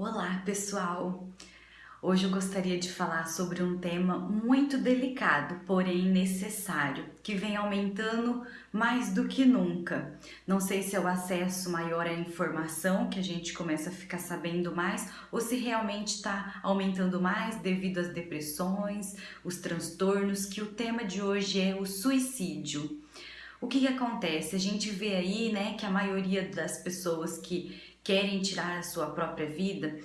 Olá pessoal! Hoje eu gostaria de falar sobre um tema muito delicado, porém necessário, que vem aumentando mais do que nunca. Não sei se é o acesso maior à informação, que a gente começa a ficar sabendo mais, ou se realmente está aumentando mais devido às depressões, os transtornos, que o tema de hoje é o suicídio. O que, que acontece? A gente vê aí né, que a maioria das pessoas que querem tirar a sua própria vida,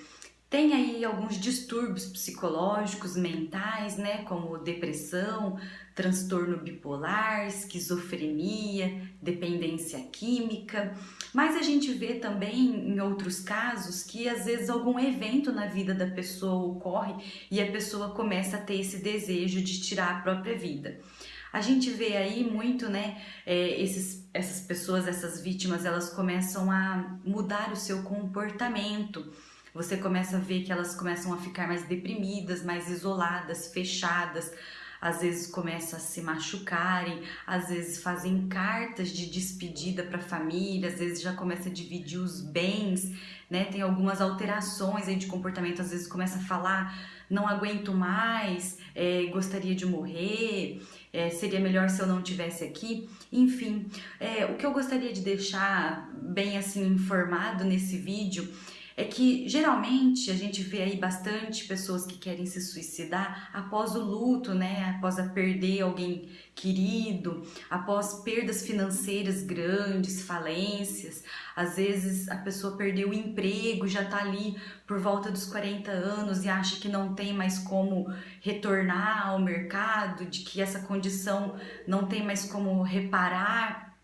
tem aí alguns distúrbios psicológicos, mentais, né, como depressão, transtorno bipolar, esquizofrenia, dependência química, mas a gente vê também em outros casos que às vezes algum evento na vida da pessoa ocorre e a pessoa começa a ter esse desejo de tirar a própria vida. A gente vê aí muito, né, é, esses, essas pessoas, essas vítimas, elas começam a mudar o seu comportamento. Você começa a ver que elas começam a ficar mais deprimidas, mais isoladas, fechadas, às vezes começam a se machucarem, às vezes fazem cartas de despedida para a família, às vezes já começa a dividir os bens, né? Tem algumas alterações aí de comportamento, às vezes começa a falar, não aguento mais, é, gostaria de morrer, é, seria melhor se eu não tivesse aqui, enfim, é, o que eu gostaria de deixar bem assim informado nesse vídeo é que geralmente a gente vê aí bastante pessoas que querem se suicidar após o luto, né? Após a perder alguém querido, após perdas financeiras grandes, falências. Às vezes a pessoa perdeu o emprego, já tá ali por volta dos 40 anos e acha que não tem mais como retornar ao mercado, de que essa condição não tem mais como reparar.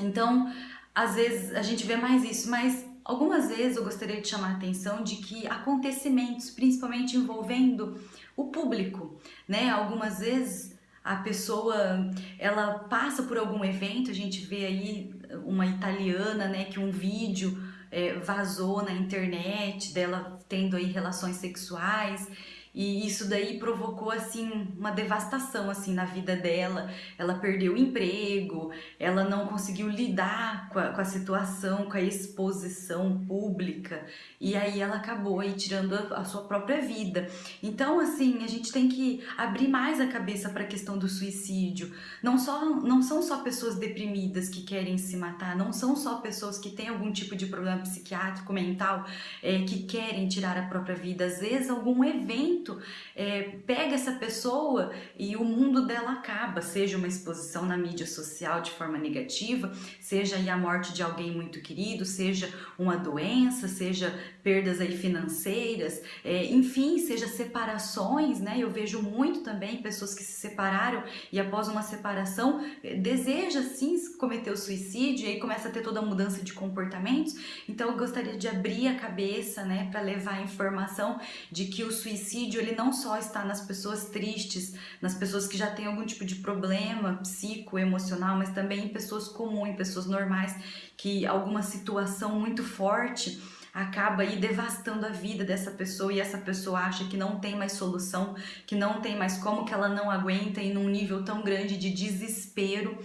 Então, às vezes a gente vê mais isso, mas Algumas vezes eu gostaria de chamar a atenção de que acontecimentos, principalmente envolvendo o público, né? Algumas vezes a pessoa ela passa por algum evento, a gente vê aí uma italiana, né, que um vídeo é, vazou na internet dela tendo aí relações sexuais e isso daí provocou assim uma devastação assim na vida dela. Ela perdeu o emprego, ela não conseguiu lidar com a, com a situação, com a exposição pública e aí ela acabou aí tirando a, a sua própria vida. Então assim a gente tem que abrir mais a cabeça para a questão do suicídio. Não só não são só pessoas deprimidas que querem se matar, não são só pessoas que têm algum tipo de problema psiquiátrico, mental, é, que querem tirar a própria vida. Às vezes algum evento momento é, pega essa pessoa e o mundo dela acaba, seja uma exposição na mídia social de forma negativa, seja a morte de alguém muito querido, seja uma doença, seja perdas aí financeiras, é, enfim, seja separações, né? Eu vejo muito também pessoas que se separaram e após uma separação é, deseja sim cometer o suicídio e aí começa a ter toda a mudança de comportamentos. Então eu gostaria de abrir a cabeça, né, para levar a informação de que o suicídio ele não só está nas pessoas tristes, nas pessoas que já têm algum tipo de problema psico, emocional, mas também em pessoas comuns, em pessoas normais, que alguma situação muito forte acaba aí devastando a vida dessa pessoa e essa pessoa acha que não tem mais solução, que não tem mais como, que ela não aguenta e num nível tão grande de desespero,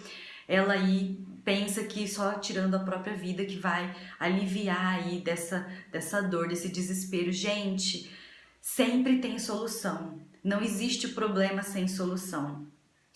ela aí pensa que só tirando a própria vida que vai aliviar aí dessa, dessa dor, desse desespero. Gente, sempre tem solução, não existe problema sem solução.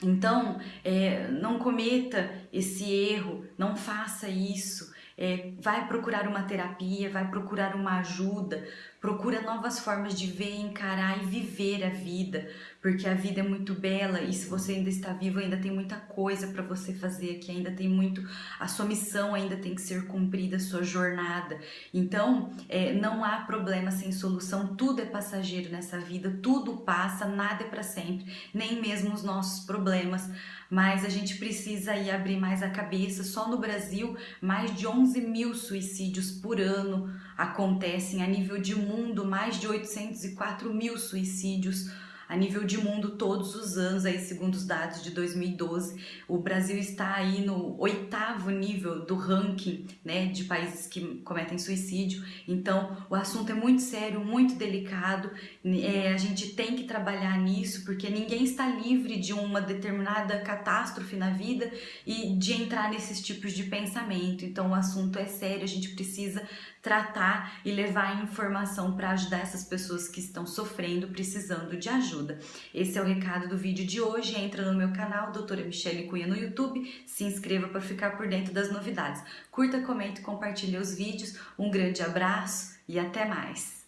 Então, é, não cometa esse erro, não faça isso, é, vai procurar uma terapia, vai procurar uma ajuda, procura novas formas de ver, encarar e viver a vida, porque a vida é muito bela e se você ainda está vivo, ainda tem muita coisa para você fazer aqui, ainda tem muito, a sua missão ainda tem que ser cumprida, a sua jornada. Então, é, não há problema sem solução, tudo é passageiro nessa vida, tudo passa, nada é para sempre, nem mesmo os nossos problemas, mas a gente precisa aí abrir mais a cabeça, só no Brasil, mais de 11 mil suicídios por ano acontecem a nível de mundo, mais de 804 mil suicídios a nível de mundo todos os anos, aí segundo os dados de 2012, o Brasil está aí no oitavo nível do ranking né, de países que cometem suicídio. Então o assunto é muito sério, muito delicado, é, a gente tem que trabalhar nisso porque ninguém está livre de uma determinada catástrofe na vida e de entrar nesses tipos de pensamento. Então o assunto é sério, a gente precisa tratar e levar informação para ajudar essas pessoas que estão sofrendo, precisando de ajuda. Esse é o recado do vídeo de hoje. Entra no meu canal, doutora Michele Cunha no YouTube, se inscreva para ficar por dentro das novidades. Curta, comente, compartilhe os vídeos. Um grande abraço e até mais!